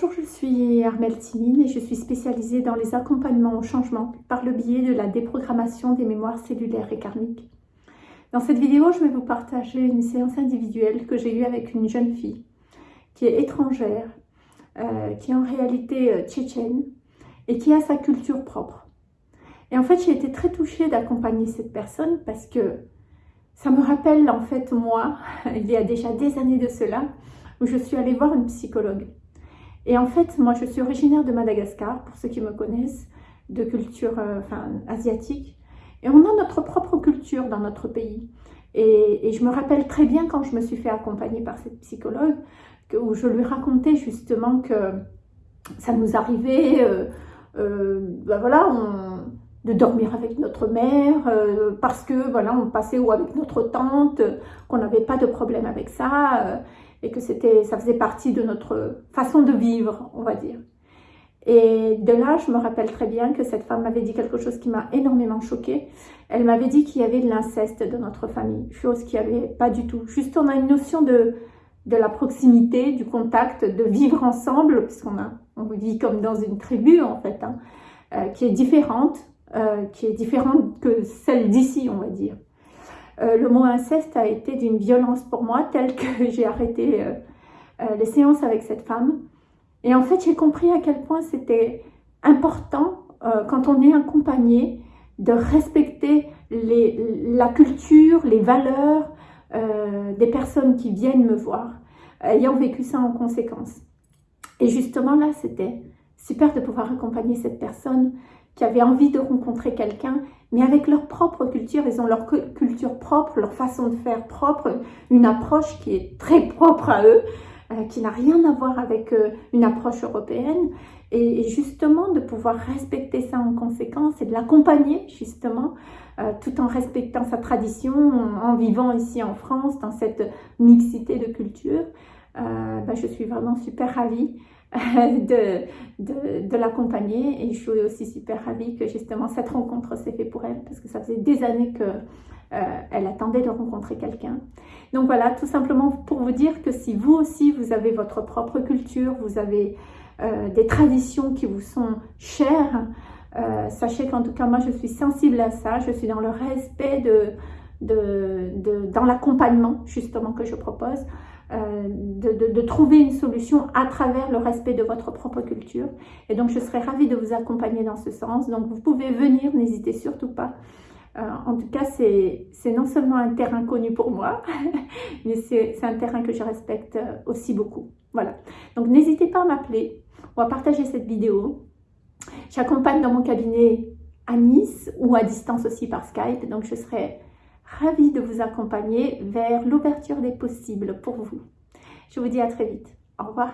Bonjour, je suis Armelle Timine et je suis spécialisée dans les accompagnements au changement par le biais de la déprogrammation des mémoires cellulaires et karmiques. Dans cette vidéo, je vais vous partager une séance individuelle que j'ai eue avec une jeune fille qui est étrangère, euh, qui est en réalité euh, tchétchène et qui a sa culture propre. Et en fait, j'ai été très touchée d'accompagner cette personne parce que ça me rappelle en fait moi, il y a déjà des années de cela, où je suis allée voir une psychologue. Et en fait, moi, je suis originaire de Madagascar, pour ceux qui me connaissent, de culture euh, asiatique. Et on a notre propre culture dans notre pays. Et, je me rappelle très bien quand je me suis fait accompagner par cette psychologue, où je lui racontais justement que ça nous arrivait, euh, euh, ben voilà, de dormir avec notre mère, parce que voilà, on passait ou avec notre tante, qu'on n'avait pas de problème avec ça et que c'était, ça faisait partie de notre façon de vivre, on va dire. Et de là, je me rappelle très bien que cette femme m'avait dit quelque chose qui m'a énormément choquée. Elle m'avait dit qu'il y avait de l'inceste dans notre famille, chose qu'il n'y avait pas du tout. Juste, on a une notion de, de la proximité, du contact, de vivre ensemble, puisqu'on a, on vit comme dans une tribu en fait, hein, euh, qui est différente, euh, qui est différente que celle d'ici, on va dire. Euh, le mot inceste a été d'une violence pour moi, telle que j'ai arrêté euh, les séances avec cette femme. Et en fait, j'ai compris à quel point c'était important, quand on est accompagné, de respecter la culture, les valeurs des personnes qui viennent me voir, ayant vécu ça en conséquence. Et justement là, c'était super de pouvoir accompagner cette personne qui avait envie de rencontrer quelqu'un, mais avec leur propre culture, ils ont leur culture propre, leur façon de faire propre, une approche qui est très propre à eux, euh, qui n'a rien à voir avec euh, une approche européenne. Et, justement, de pouvoir respecter ça en conséquence et de l'accompagner justement, euh, tout en respectant sa tradition, en, vivant ici en France, dans cette mixité de cultures, ben, je suis vraiment super ravie de, de, l'accompagner et je suis aussi super ravie que justement cette rencontre s'est faite pour elle parce que ça faisait des années que euh, elle attendait de rencontrer quelqu'un. Donc voilà, tout simplement pour vous dire que si vous aussi vous avez votre propre culture, vous avez euh, des traditions qui vous sont chères, euh, sachez qu'en tout cas moi je suis sensible à ça, je suis dans le respect dans l'accompagnement justement que je propose. Euh, de, trouver une solution à travers le respect de votre propre culture. Et donc, je serais ravie de vous accompagner dans ce sens. Donc, vous pouvez venir, n'hésitez surtout pas. Euh, en tout cas, c'est non seulement un terrain connu pour moi, mais c'est un terrain que je respecte euh, aussi beaucoup. Voilà. Donc, n'hésitez pas à m'appeler ou à partager cette vidéo. J'accompagne dans mon cabinet à Nice ou à distance aussi par Skype. Donc, je serai ravie de vous accompagner vers l'ouverture des possibles pour vous. Je vous dis à très vite. Au revoir.